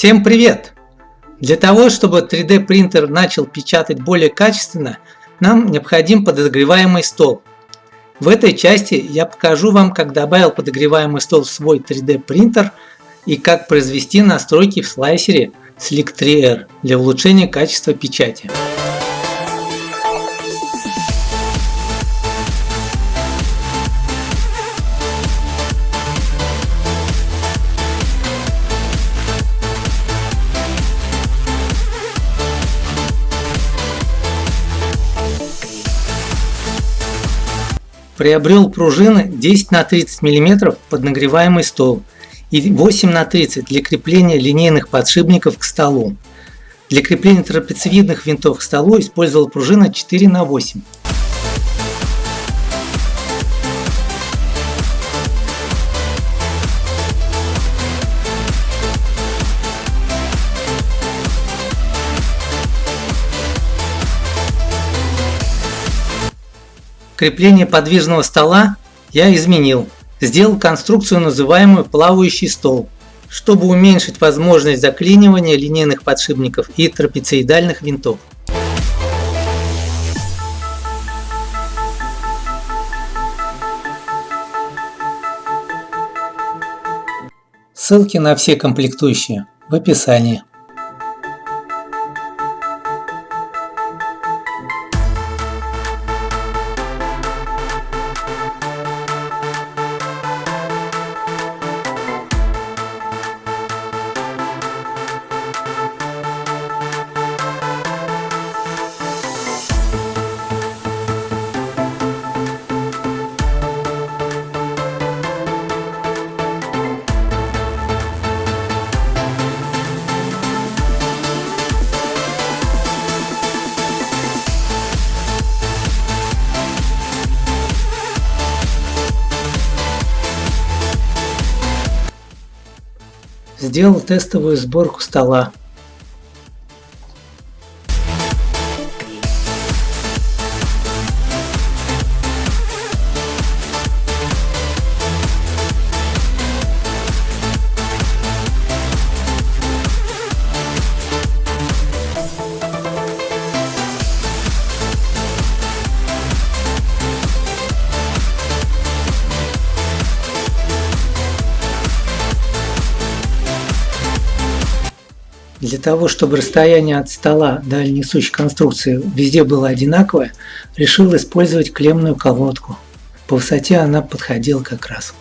Всем привет! Для того, чтобы 3D принтер начал печатать более качественно, нам необходим подогреваемый стол. В этой части я покажу вам, как добавил подогреваемый стол в свой 3D принтер и как произвести настройки в слайсере Slick 3R для улучшения качества печати. Приобрел пружины 10 на 30 мм под нагреваемый стол и 8 на 30 для крепления линейных подшипников к столу. Для крепления трапециевидных винтов к столу использовал пружина 4 на 8 Крепление подвижного стола я изменил. Сделал конструкцию, называемую плавающий стол, чтобы уменьшить возможность заклинивания линейных подшипников и трапециидальных винтов. Ссылки на все комплектующие в описании. Сделал тестовую сборку стола. Для того, чтобы расстояние от стола до несущей конструкции везде было одинаковое, решил использовать клемную колодку. По высоте она подходила как раз.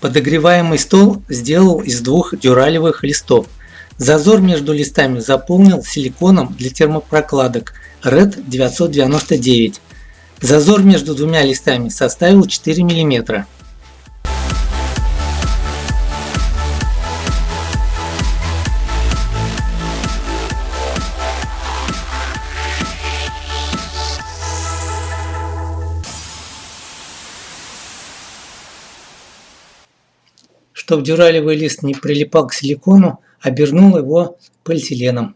Подогреваемый стол сделал из двух дюралевых листов. Зазор между листами заполнил силиконом для термопрокладок – RED 999. Зазор между двумя листами составил 4 мм. Чтобы дюралевый лист не прилипал к силикону, обернул его полиэтиленом.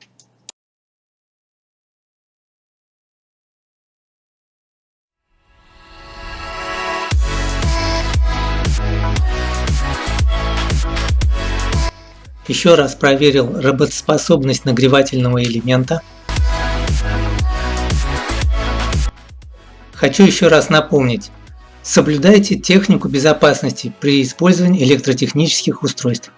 Еще раз проверил работоспособность нагревательного элемента. Хочу еще раз напомнить, соблюдайте технику безопасности при использовании электротехнических устройств.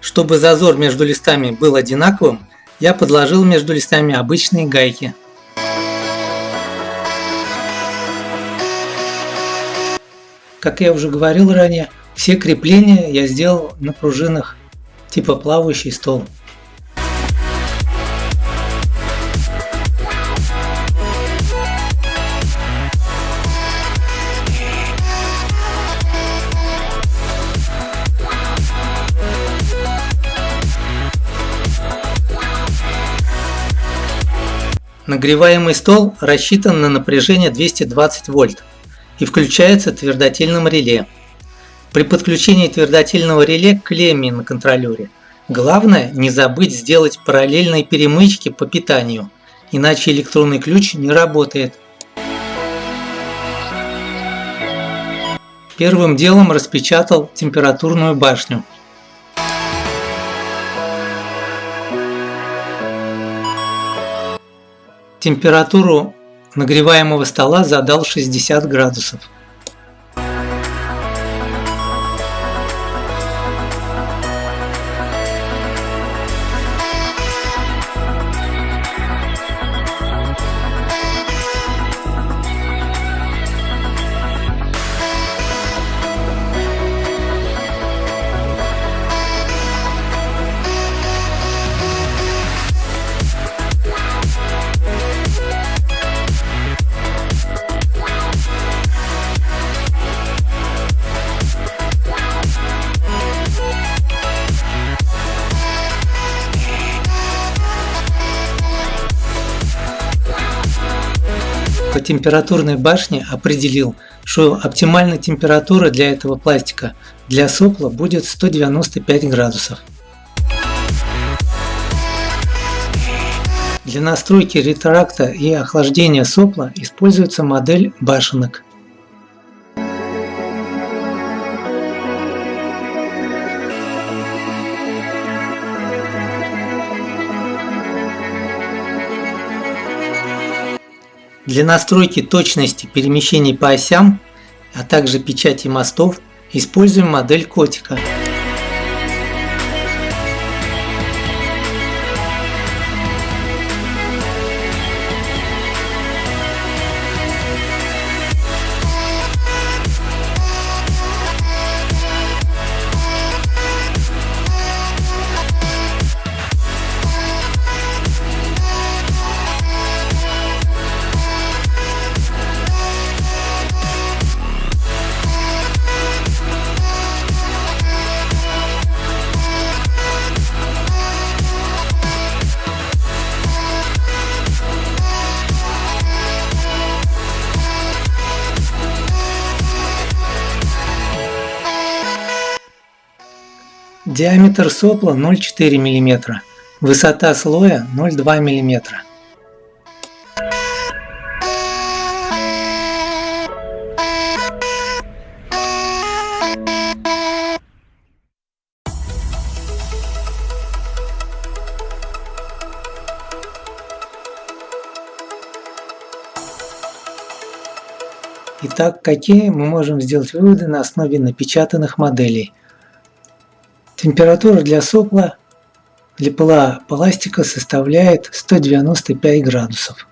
Чтобы зазор между листами был одинаковым, я подложил между листами обычные гайки. Как я уже говорил ранее, все крепления я сделал на пружинах типа плавающий стол. Нагреваемый стол рассчитан на напряжение 220 вольт. и включается твердотельным реле. При подключении твердотельного реле к клемме на контроллере главное не забыть сделать параллельные перемычки по питанию, иначе электронный ключ не работает. Первым делом распечатал температурную башню. Температуру нагреваемого стола задал 60 градусов. Температурной башне определил, что оптимальная температура для этого пластика для сопла будет 195 градусов. Для настройки ретракта и охлаждения сопла используется модель башенок. Для настройки точности перемещений по осям, а также печати мостов, используем модель котика. Диаметр сопла 0,4 мм, высота слоя 0,2 мм. Итак, какие мы можем сделать выводы на основе напечатанных моделей? Температура для сопла для пыла пластика составляет 195 градусов.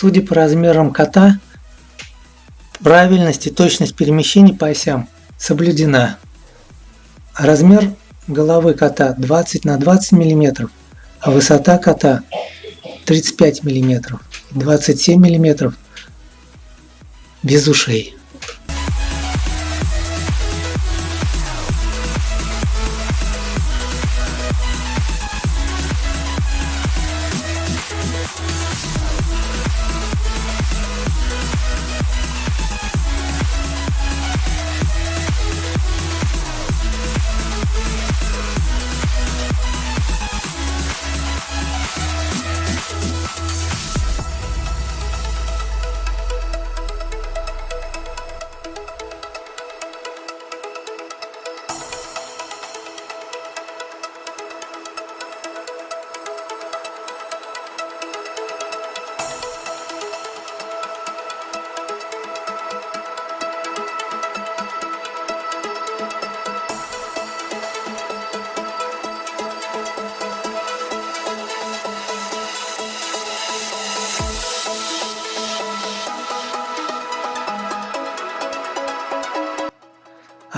Судя по размерам кота, правильность и точность перемещений по осям соблюдена. Размер головы кота 20 на 20 мм, а высота кота 35 мм, 27 мм без ушей.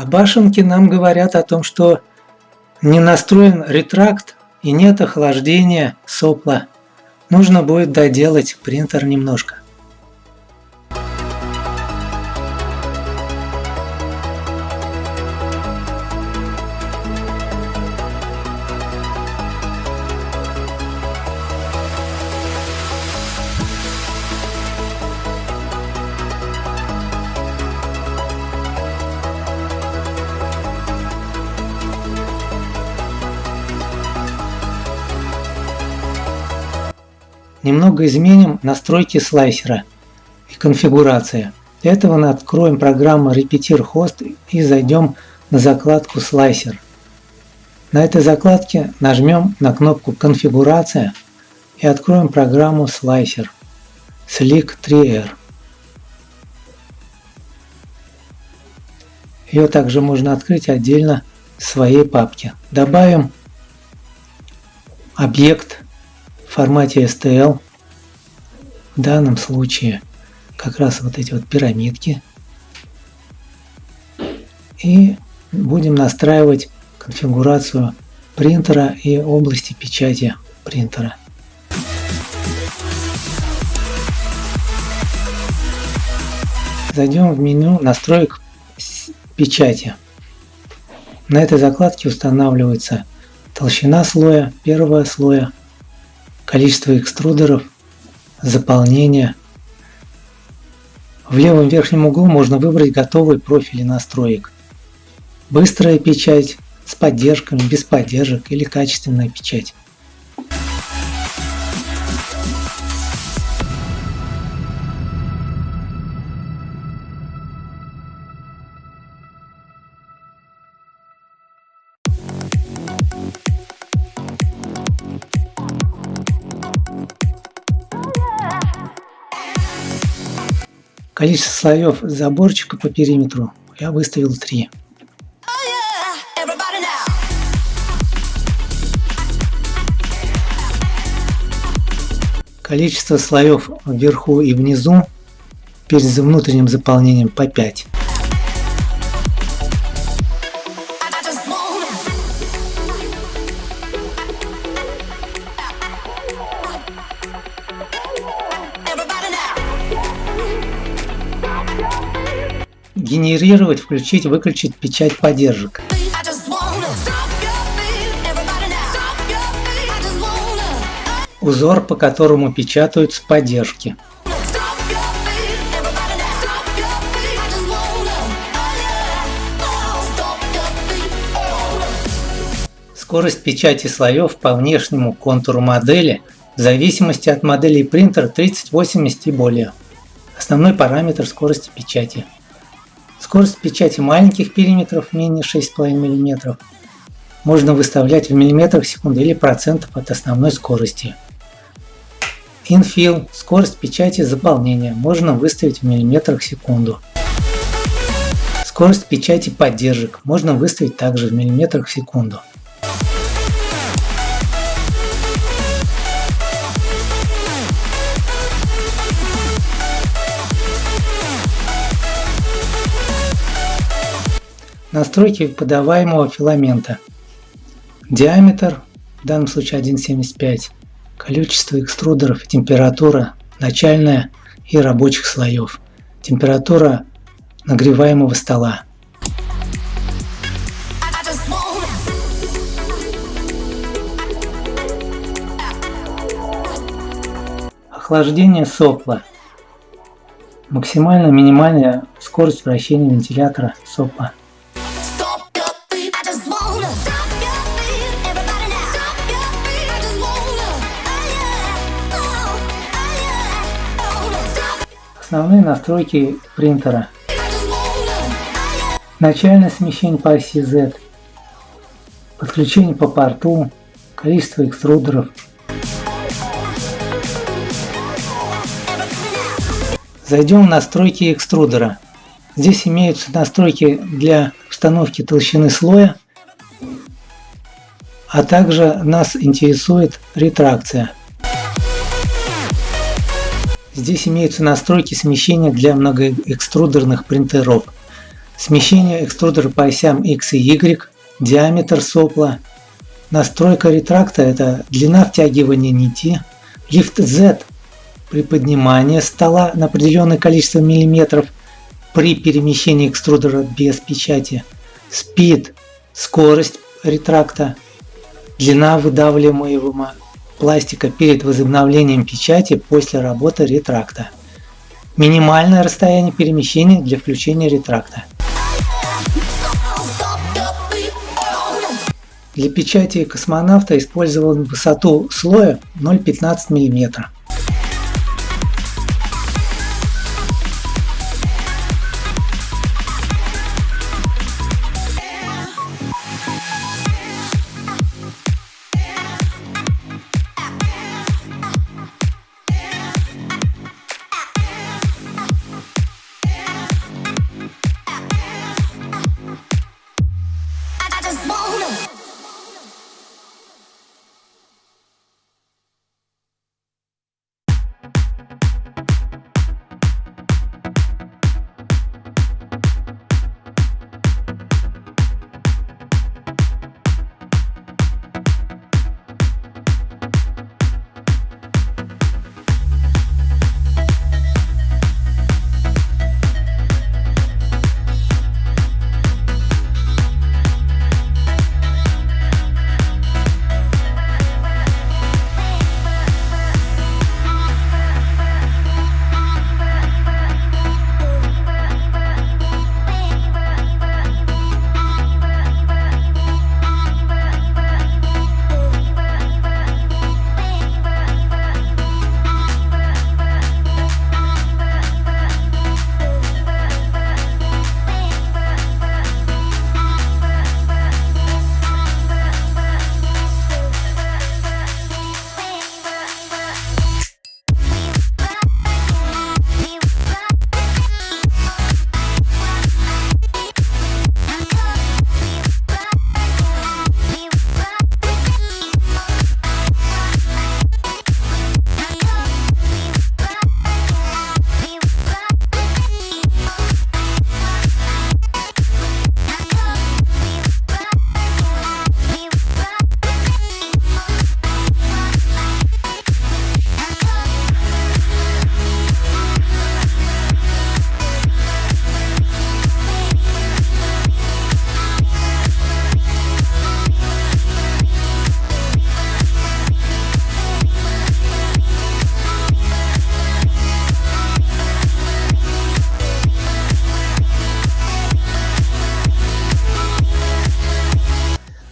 А башенки нам говорят о том, что не настроен ретракт и нет охлаждения сопла. Нужно будет доделать принтер немножко. Немного изменим настройки слайсера и конфигурация. Для этого откроем программу Repeater Host и зайдем на закладку слайсер. На этой закладке нажмем на кнопку конфигурация и откроем программу слайсер Slick 3R. Ее также можно открыть отдельно в своей папке. Добавим объект в формате STL. В данном случае как раз вот эти вот пирамидки. И будем настраивать конфигурацию принтера и области печати принтера. Зайдем в меню настроек печати. На этой закладке устанавливается толщина слоя, первого слоя, количество экструдеров, заполнение. В левом верхнем углу можно выбрать готовые профили настроек. Быстрая печать с поддержками, без поддержек или качественная печать. Количество слоев заборчика по периметру я выставил 3. Количество слоев вверху и внизу перед внутренним заполнением по 5. Генерировать, включить, выключить печать поддержек. Узор, по которому печатаются поддержки. Скорость печати слоев по внешнему контуру модели в зависимости от модели принтера 3080 и более. Основной параметр скорости печати. Скорость печати маленьких периметров менее 6,5 мм можно выставлять в миллиметрах в секунду или процентов от основной скорости. Infill – скорость печати заполнения можно выставить в миллиметрах в секунду. Скорость печати поддержек можно выставить также в миллиметрах в секунду. Настройки подаваемого филамента. Диаметр, в данном случае 1,75. Количество экструдеров, температура начальная и рабочих слоев. Температура нагреваемого стола. Охлаждение сопла. Максимальная минимальная скорость вращения вентилятора сопла Основные настройки принтера. Начальное смещение по оси Z. Подключение по порту. Количество экструдеров. Зайдем в настройки экструдера. Здесь имеются настройки для установки толщины слоя, а также нас интересует ретракция. Здесь имеются настройки смещения для многоэкструдерных принтеров. смещение экструдера по осям X и Y, диаметр сопла, настройка ретракта – это длина втягивания нити, лифт Z – при поднимании стола на определенное количество миллиметров при перемещении экструдера без печати, speed – скорость ретракта, длина выдавливаемого пластика перед возобновлением печати после работы ретракта. Минимальное расстояние перемещения для включения ретракта. Для печати космонавта использовал высоту слоя 0,15 мм.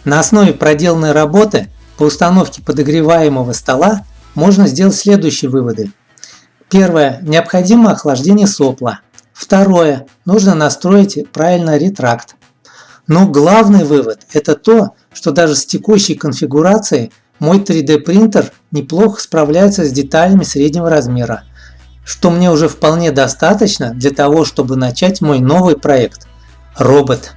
На основе проделанной работы по установке подогреваемого стола можно сделать следующие выводы. Первое. Необходимо охлаждение сопла. Второе. Нужно настроить правильно ретракт. Но главный вывод – это то, что даже с текущей конфигурацией мой 3D принтер неплохо справляется с деталями среднего размера, что мне уже вполне достаточно для того, чтобы начать мой новый проект – робот.